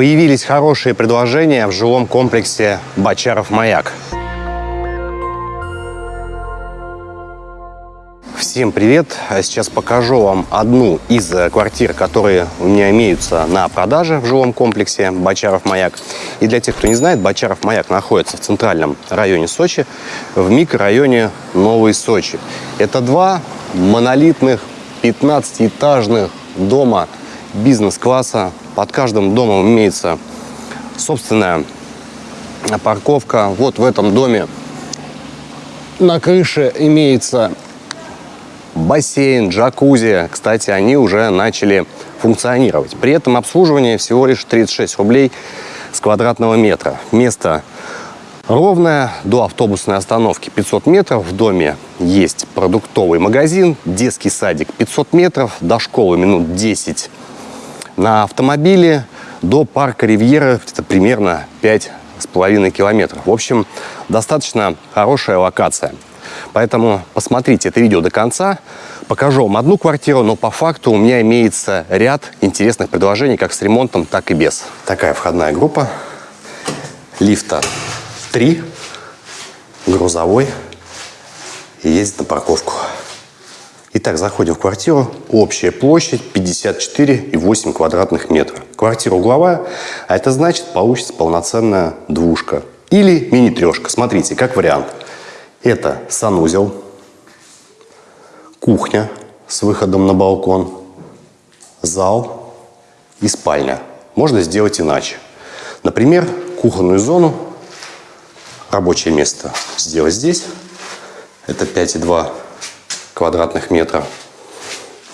Появились хорошие предложения в жилом комплексе Бочаров-Маяк. Всем привет! Сейчас покажу вам одну из квартир, которые у меня имеются на продаже в жилом комплексе Бочаров-Маяк. И для тех, кто не знает, Бочаров-Маяк находится в центральном районе Сочи, в микрорайоне Новый Сочи. Это два монолитных 15-этажных дома бизнес-класса. Под каждым домом имеется собственная парковка. Вот в этом доме на крыше имеется бассейн, джакузи. Кстати, они уже начали функционировать. При этом обслуживание всего лишь 36 рублей с квадратного метра. Место ровное, до автобусной остановки 500 метров. В доме есть продуктовый магазин, детский садик 500 метров, до школы минут 10 на автомобиле, до парка Ривьера это примерно 5,5 километров. В общем, достаточно хорошая локация. Поэтому посмотрите это видео до конца. Покажу вам одну квартиру, но по факту у меня имеется ряд интересных предложений как с ремонтом, так и без. Такая входная группа. Лифта 3, грузовой и ездит на парковку. Итак, заходим в квартиру. Общая площадь 54,8 квадратных метров. Квартира угловая, а это значит получится полноценная двушка. Или мини-трешка. Смотрите, как вариант. Это санузел, кухня с выходом на балкон, зал и спальня. Можно сделать иначе. Например, кухонную зону, рабочее место сделать здесь. Это 5,2 квадратных метра.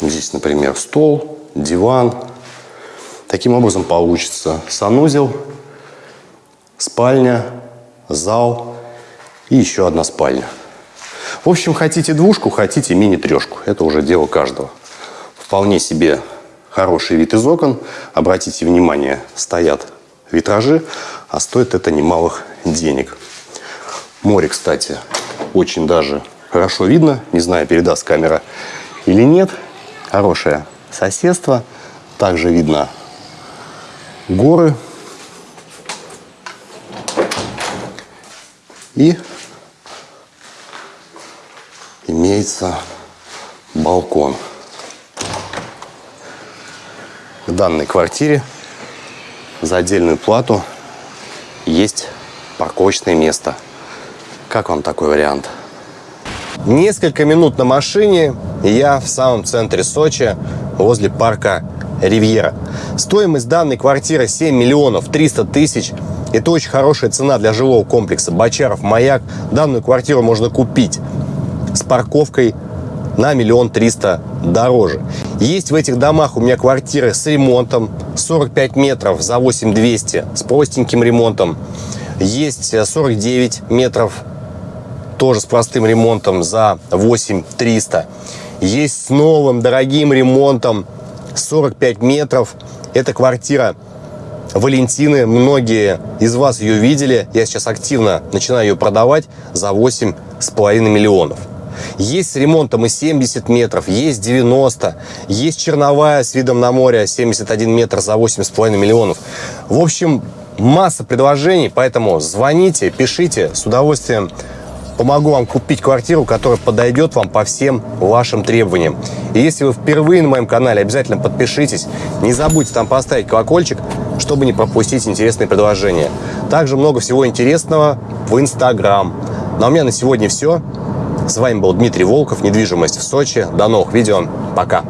Здесь, например, стол, диван. Таким образом получится санузел, спальня, зал и еще одна спальня. В общем, хотите двушку, хотите мини-трешку. Это уже дело каждого. Вполне себе хороший вид из окон. Обратите внимание, стоят витражи, а стоит это немалых денег. Море, кстати, очень даже хорошо видно. Не знаю, передаст камера или нет. Хорошее соседство. Также видно горы. И имеется балкон. В данной квартире за отдельную плату есть парковочное место. Как вам такой вариант? Несколько минут на машине, и я в самом центре Сочи, возле парка Ривьера. Стоимость данной квартиры 7 миллионов 300 тысяч. Это очень хорошая цена для жилого комплекса Бочаров Маяк. Данную квартиру можно купить с парковкой на миллион триста дороже. Есть в этих домах у меня квартиры с ремонтом 45 метров за 8200 с простеньким ремонтом. Есть 49 метров тоже с простым ремонтом за 8300. Есть с новым дорогим ремонтом 45 метров. Это квартира Валентины. Многие из вас ее видели. Я сейчас активно начинаю ее продавать за 8,5 миллионов. Есть с ремонтом и 70 метров, есть 90, есть черновая с видом на море 71 метр за 8,5 миллионов. В общем, масса предложений, поэтому звоните, пишите, с удовольствием помогу вам купить квартиру, которая подойдет вам по всем вашим требованиям. И если вы впервые на моем канале, обязательно подпишитесь. Не забудьте там поставить колокольчик, чтобы не пропустить интересные предложения. Также много всего интересного в Инстаграм. Ну а у меня на сегодня все. С вами был Дмитрий Волков, недвижимость в Сочи. До новых видео. Пока.